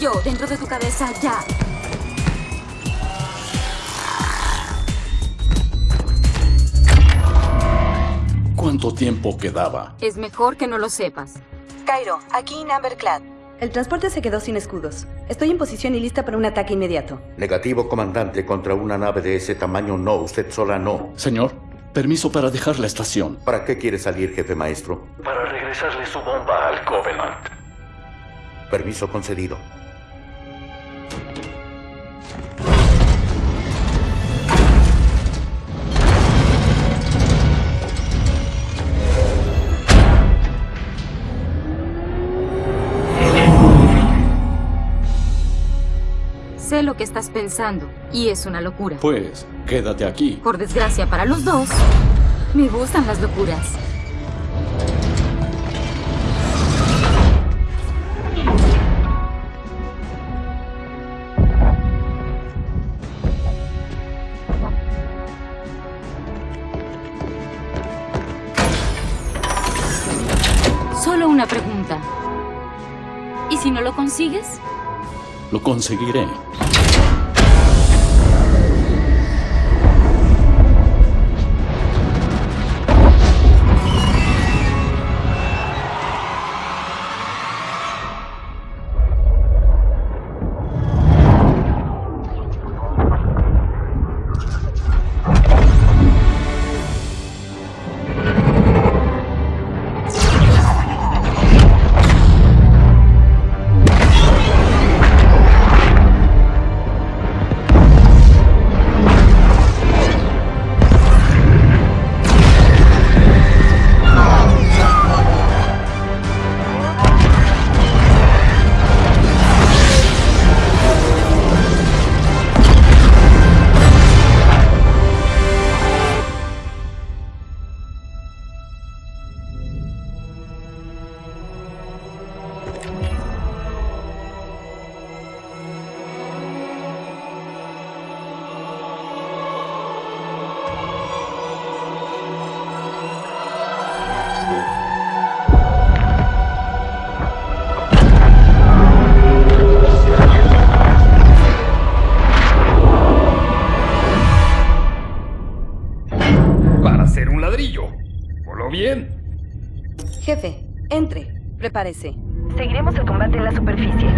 Yo, dentro de tu cabeza, ya. ¿Cuánto tiempo quedaba? Es mejor que no lo sepas. Cairo, aquí en Amberclad. El transporte se quedó sin escudos. Estoy en posición y lista para un ataque inmediato. Negativo, comandante. Contra una nave de ese tamaño, no. Usted sola, no. Señor, permiso para dejar la estación. ¿Para qué quiere salir, jefe maestro? Para regresarle su bomba al Covenant. Permiso concedido. Lo que estás pensando, y es una locura. Pues, quédate aquí. Por desgracia para los dos, me gustan las locuras. Solo una pregunta. ¿Y si no lo consigues? Lo conseguiré. Para hacer un ladrillo. ¿Voló bien? Jefe, entre. Prepárese. Seguiremos el combate en la superficie.